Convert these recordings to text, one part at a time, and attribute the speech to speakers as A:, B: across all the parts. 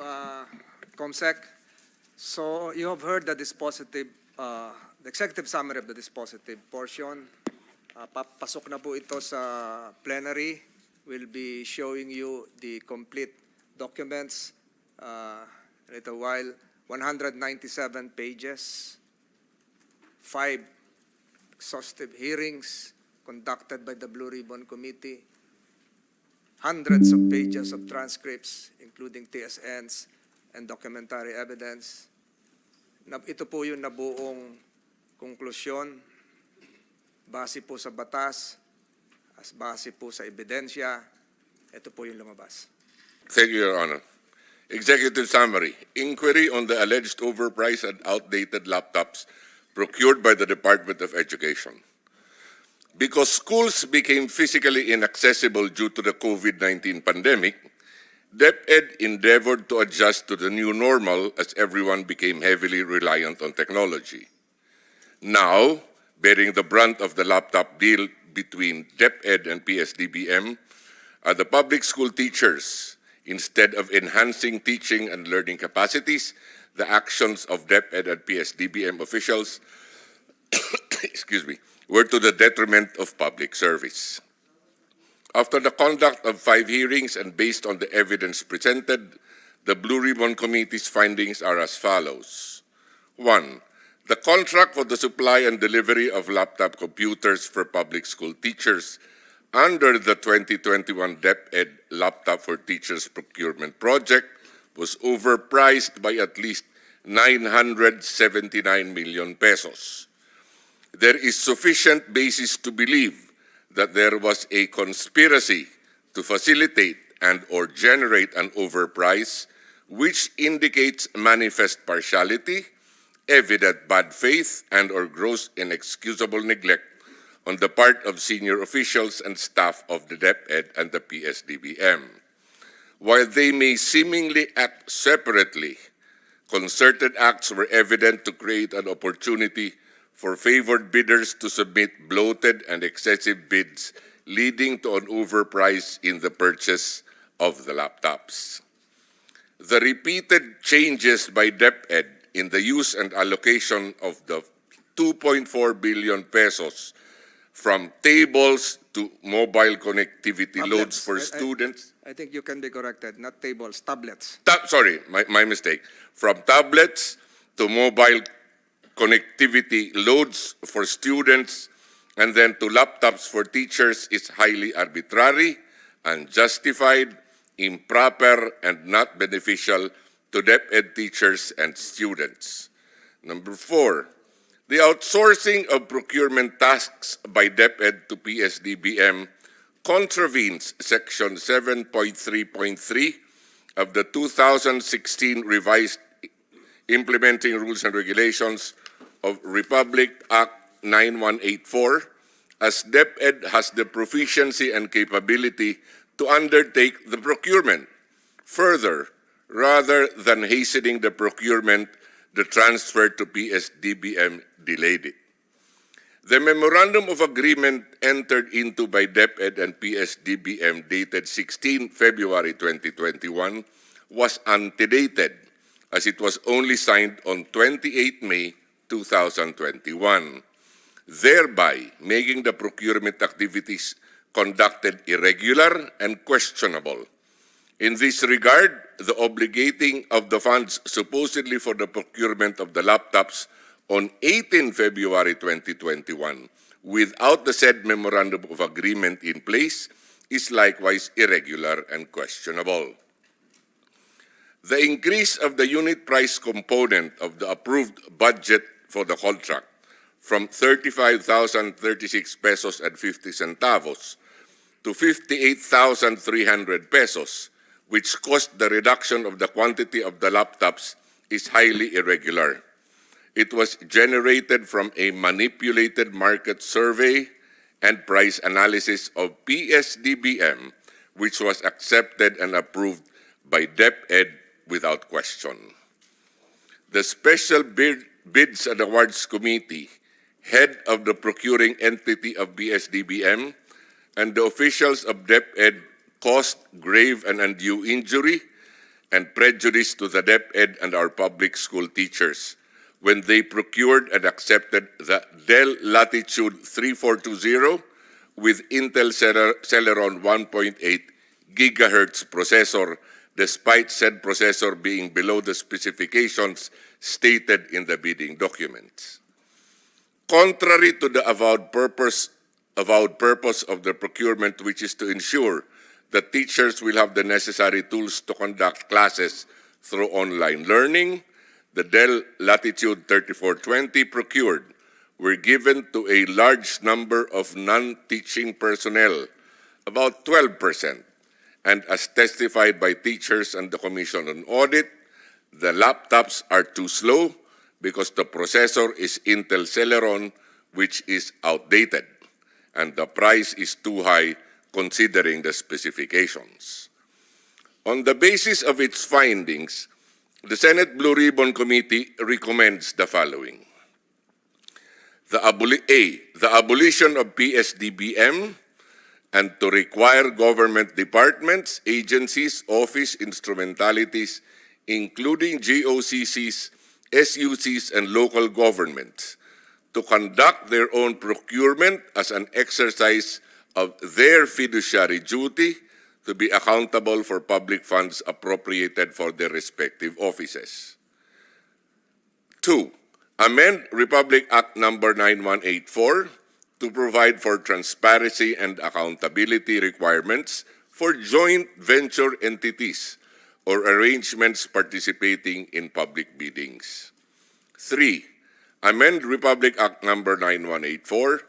A: uh, COMSEC. So you have heard the dispositive, uh, the executive summary of the dispositive portion. Uh, papasok na po ito sa plenary. We'll be showing you the complete documents uh, in a little while. 197 pages, five exhaustive hearings conducted by the Blue Ribbon Committee, hundreds of pages of transcripts, including TSNs and documentary evidence. Ito po yung nabuong konklusyon base po sa batas, as base po sa ebidensya, ito po yung lumabas.
B: Thank you, Your Honor. Executive summary. Inquiry on the alleged overpriced and outdated laptops procured by the Department of Education. Because schools became physically inaccessible due to the COVID-19 pandemic, DepEd endeavored to adjust to the new normal as everyone became heavily reliant on technology. Now, bearing the brunt of the laptop deal between DepEd and PSDBM are the public school teachers. Instead of enhancing teaching and learning capacities, the actions of DepEd and PSDBM officials excuse me, were to the detriment of public service. After the conduct of five hearings and based on the evidence presented, the Blue Ribbon Committee's findings are as follows. One, the contract for the supply and delivery of laptop computers for public school teachers under the 2021 DepEd Laptop for Teachers Procurement Project was overpriced by at least 979 million pesos. There is sufficient basis to believe that there was a conspiracy to facilitate and or generate an overprice which indicates manifest partiality, evident bad faith, and or gross inexcusable neglect on the part of senior officials and staff of the DepEd and the PSDBM. While they may seemingly act separately, concerted acts were evident to create an opportunity for favored bidders to submit bloated and excessive bids, leading to an overprice in the purchase of the laptops. The repeated changes by DepEd in the use and allocation of the 2.4 billion pesos from tables to mobile connectivity loads for
A: I- I-
B: students.
A: I think you can be corrected, not tables, tablets.
B: Ta- sorry, my, my mistake. From tablets to mobile connectivity loads for students and then to laptops for teachers is highly arbitrary, unjustified, improper, and not beneficial to DepEd teachers and students. Number four, the outsourcing of procurement tasks by DepEd to PSDBM contravenes Section 7.3.3 of the 2016 revised implementing rules and regulations of Republic Act 9184 as DepEd has the proficiency and capability to undertake the procurement. Further, rather than hastening the procurement, the transfer to PSDBM delayed it. The memorandum of agreement entered into by DepEd and PSDBM dated 16 February 2021 was antedated as it was only signed on 28 May 2021, thereby making the procurement activities conducted irregular and questionable. In this regard, the obligating of the funds supposedly for the procurement of the laptops on 18 February 2021 without the said memorandum of agreement in place is likewise irregular and questionable. The increase of the unit price component of the approved budget for the contract from 35,036 pesos and 50 centavos to 58,300 pesos, which caused the reduction of the quantity of the laptops, is highly irregular. It was generated from a manipulated market survey and price analysis of PSDBM, which was accepted and approved by DepEd without question. The Special Bid, Bids and Awards Committee, head of the procuring entity of PSDBM, and the officials of DepEd caused grave and undue injury and prejudice to the DepEd and our public school teachers when they procured and accepted the Dell Latitude 3420 with Intel Celeron 1.8 gigahertz processor, despite said processor being below the specifications stated in the bidding documents. Contrary to the avowed purpose, avowed purpose of the procurement, which is to ensure that teachers will have the necessary tools to conduct classes through online learning, the Dell Latitude 3420 procured were given to a large number of non-teaching personnel, about 12%. And as testified by teachers and the Commission on Audit, the laptops are too slow because the processor is Intel Celeron, which is outdated, and the price is too high considering the specifications. On the basis of its findings, the Senate Blue Ribbon Committee recommends the following. The A, the abolition of PSDBM and to require government departments, agencies, office instrumentalities, including GOCCs, SUCs, and local governments, to conduct their own procurement as an exercise of their fiduciary duty to be accountable for public funds appropriated for their respective offices. Two, amend Republic Act Number 9184 to provide for transparency and accountability requirements for joint venture entities or arrangements participating in public biddings. Three, amend Republic Act Number 9184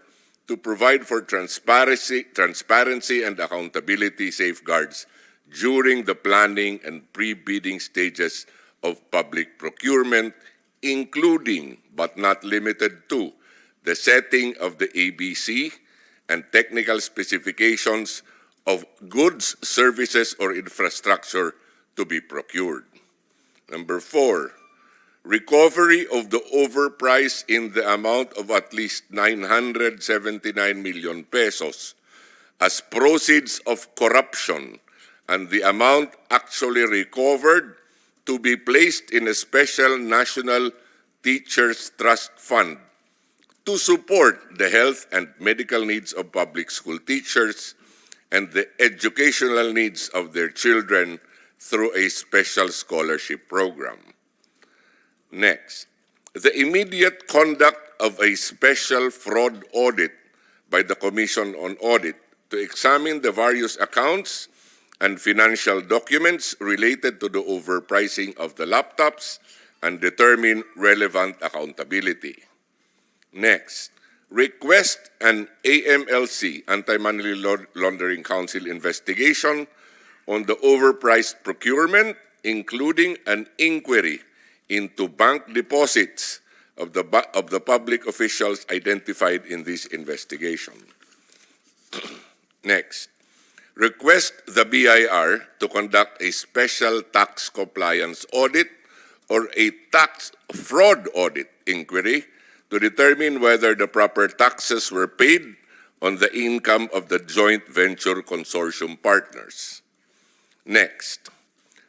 B: to provide for transparency, transparency and accountability safeguards during the planning and pre-bidding stages of public procurement, including but not limited to the setting of the ABC and technical specifications of goods, services, or infrastructure to be procured. Number four, recovery of the overprice in the amount of at least 979 million pesos as proceeds of corruption and the amount actually recovered to be placed in a special national teachers trust fund to support the health and medical needs of public school teachers and the educational needs of their children through a special scholarship program. Next, the immediate conduct of a special fraud audit by the Commission on Audit to examine the various accounts and financial documents related to the overpricing of the laptops and determine relevant accountability. Next, request an AMLC, Anti-Money Laundering Council investigation on the overpriced procurement, including an inquiry into bank deposits of the, of the public officials identified in this investigation. Next, request the BIR to conduct a special tax compliance audit or a tax fraud audit inquiry to determine whether the proper taxes were paid on the income of the joint venture consortium partners. Next,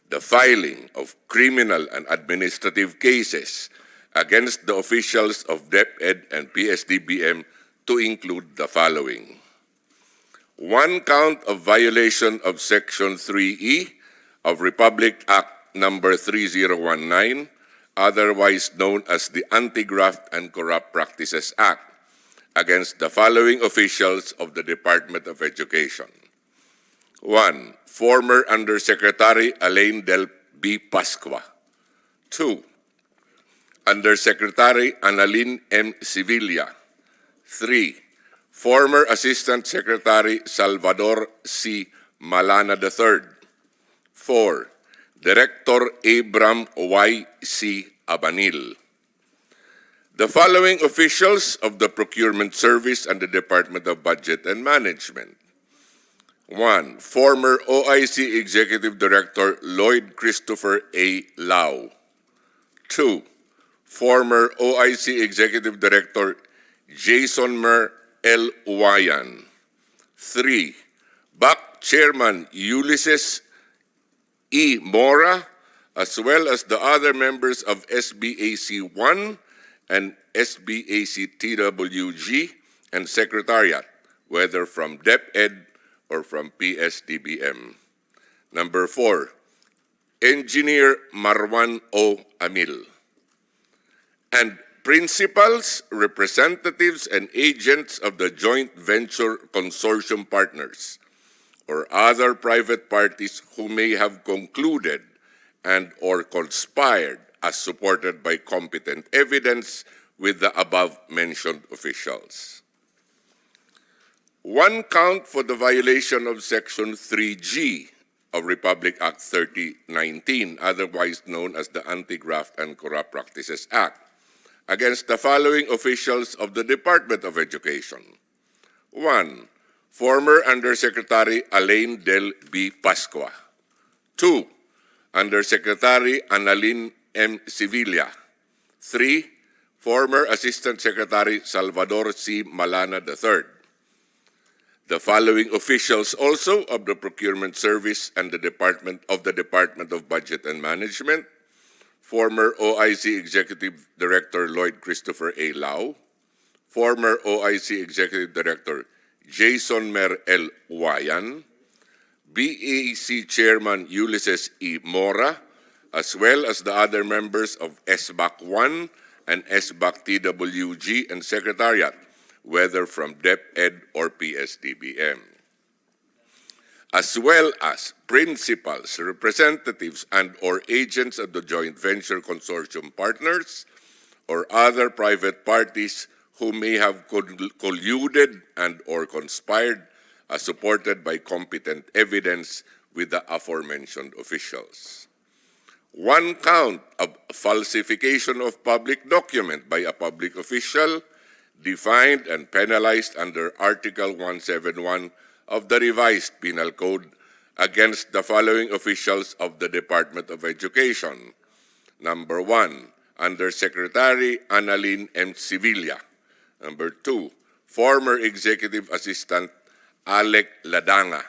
B: the filing of criminal and administrative cases against the officials of DepEd and PSDBM to include the following. One count of violation of Section 3E of Republic Act Number 3019, otherwise known as the Anti-Graft and Corrupt Practices Act, against the following officials of the Department of Education. One, former Undersecretary Alain Del B. Pascua. Two, Undersecretary Annalyn M. Sevilla. Three, former Assistant Secretary Salvador C. Malana III. Four, Director Abram Y. C. Abanil. The following officials of the Procurement Service and the Department of Budget and Management. One, former OIC Executive Director Lloyd Christopher A. Lao. Two, former OIC Executive Director Jason Mer L. Uwayan. Three, BAC Chairman Ulysses E. Mora, as well as the other members of SBAC 1 and SBAC TWG and Secretariat, whether from DepEd or from PSDBM. Number four, Engineer Marwan O. Amil. And principals, representatives, and agents of the joint venture consortium partners or other private parties who may have concluded and or conspired as supported by competent evidence with the above-mentioned officials. One count for the violation of Section 3G of Republic Act 3019, otherwise known as the Anti-Graft and Corrupt Practices Act, against the following officials of the Department of Education. One, former Undersecretary Alain Del B. Pascua. Two, Undersecretary Annalyn M. Sevilla. Three, former Assistant Secretary Salvador C. Malana III. The following officials also of the Procurement Service and the Department of the Department of Budget and Management, former OIC Executive Director Lloyd Christopher A. Lao, former OIC Executive Director Jason Mer L. Wayan, BAC Chairman Ulysses E. Mora, as well as the other members of SBAC 1 and SBAC TWG and Secretariat, whether from DepEd or PSDBM, as well as principals, representatives, and or agents of the joint venture consortium partners or other private parties who may have colluded and or conspired as supported by competent evidence with the aforementioned officials. One count of falsification of public document by a public official defined and penalized under Article 171 of the revised Penal Code against the following officials of the Department of Education. Number one, Undersecretary Annalyn M. Sevilla. Number two, former Executive Assistant Alec Ladanga.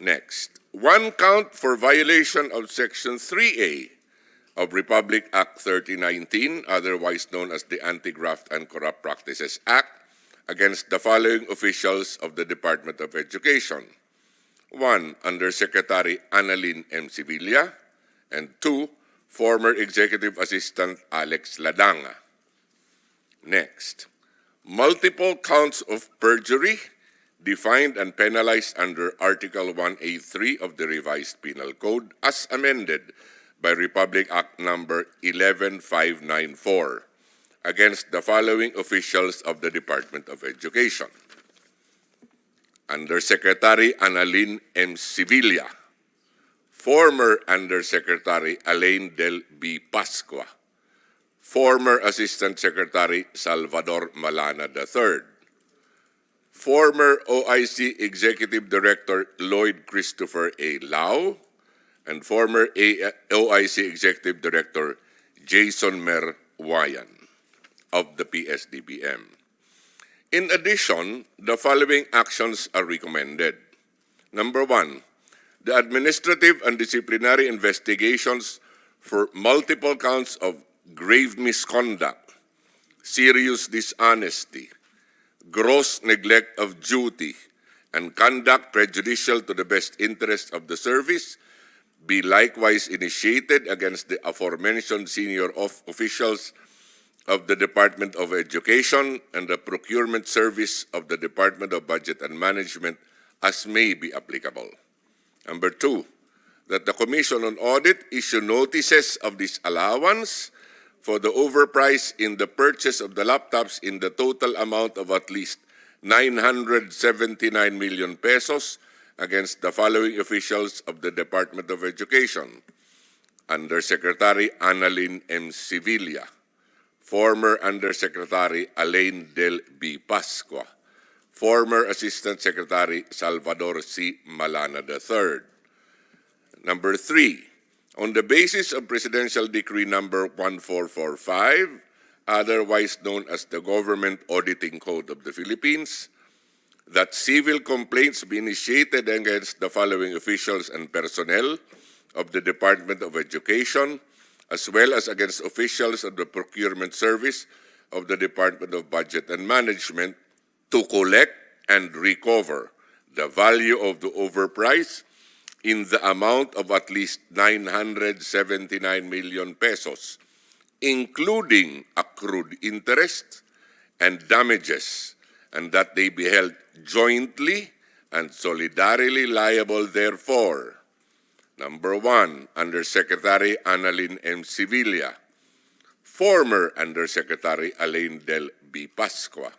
B: Next, one count for violation of Section 3A of Republic Act 3019, otherwise known as the Anti-Graft and Corrupt Practices Act, against the following officials of the Department of Education. One, Undersecretary Annalyn M. Sevilla, and two, former Executive Assistant Alec Ladanga. Next, multiple counts of perjury defined and penalized under Article 1A3 of the revised Penal Code as amended by Republic Act number 11594 against the following officials of the Department of Education. Undersecretary Annalyn M. Sevilla, former Undersecretary Alain Del B. Pascua, former Assistant Secretary Salvador Malana III, former OIC Executive Director Lloyd Christopher A. Lao, and former OIC Executive Director Jason Mer Wayan of the PSDBM. In addition, the following actions are recommended. Number one, the administrative and disciplinary investigations for multiple counts of grave misconduct, serious dishonesty, gross neglect of duty, and conduct prejudicial to the best interest of the service be likewise initiated against the aforementioned senior of officials of the Department of Education and the Procurement Service of the Department of Budget and Management as may be applicable. Number two, that the Commission on Audit issue notices of disallowance for the overprice in the purchase of the laptops in the total amount of at least 979 million pesos against the following officials of the Department of Education. Undersecretary Annalyn M. Sevilla, former Undersecretary Alain Del B. Pascua, former Assistant Secretary Salvador C. Malana III. Number three, on the basis of Presidential Decree Number 1445, otherwise known as the Government Auditing Code of the Philippines, that civil complaints be initiated against the following officials and personnel of the Department of Education, as well as against officials of the procurement service of the Department of Budget and Management to collect and recover the value of the overprice in the amount of at least 979 million pesos, including accrued interest and damages, and that they be held jointly and solidarily liable therefore. Number one, Undersecretary Annalyn M. Sevilla, former Undersecretary Alain Del B. Pascua,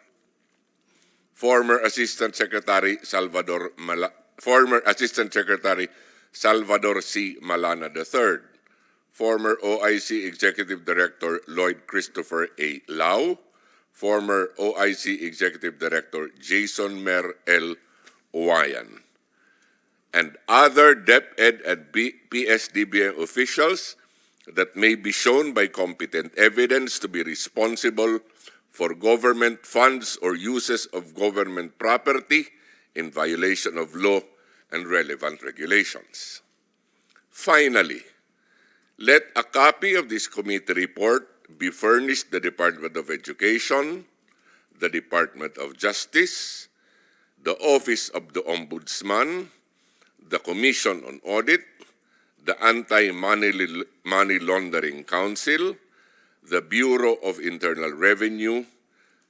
B: former Assistant Secretary Salvador Mala- former Assistant Secretary Salvador C. Malana III, former OIC Executive Director Lloyd Christopher A. Lau, former OIC Executive Director Jason Mer L. Owayan, and other DepEd and PSDBM officials that may be shown by competent evidence to be responsible for government funds or uses of government property in violation of law and relevant regulations. Finally, let a copy of this committee report be furnished the Department of Education, the Department of Justice, the Office of the Ombudsman, the Commission on Audit, the Anti-Money Money Laundering Council, the Bureau of Internal Revenue,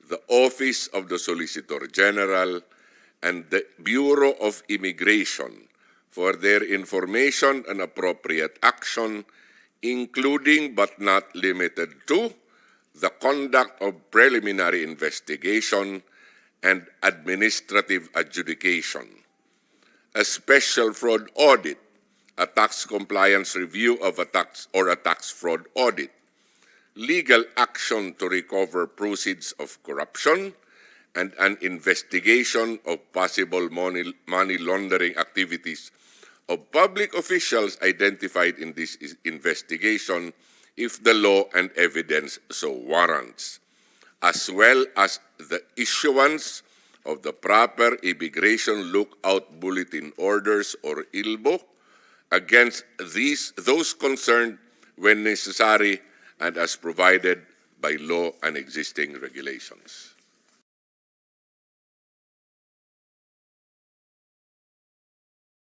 B: the Office of the Solicitor General, and the Bureau of Immigration for their information and appropriate action, including but not limited to the conduct of preliminary investigation and administrative adjudication, a special fraud audit, a tax compliance review of a tax or a tax fraud audit, legal action to recover proceeds of corruption, and an investigation of possible money, money laundering activities of public officials identified in this is- investigation if the law and evidence so warrants, as well as the issuance of the proper immigration lookout bulletin orders or ILBO against these those concerned when necessary and as provided by law and existing regulations.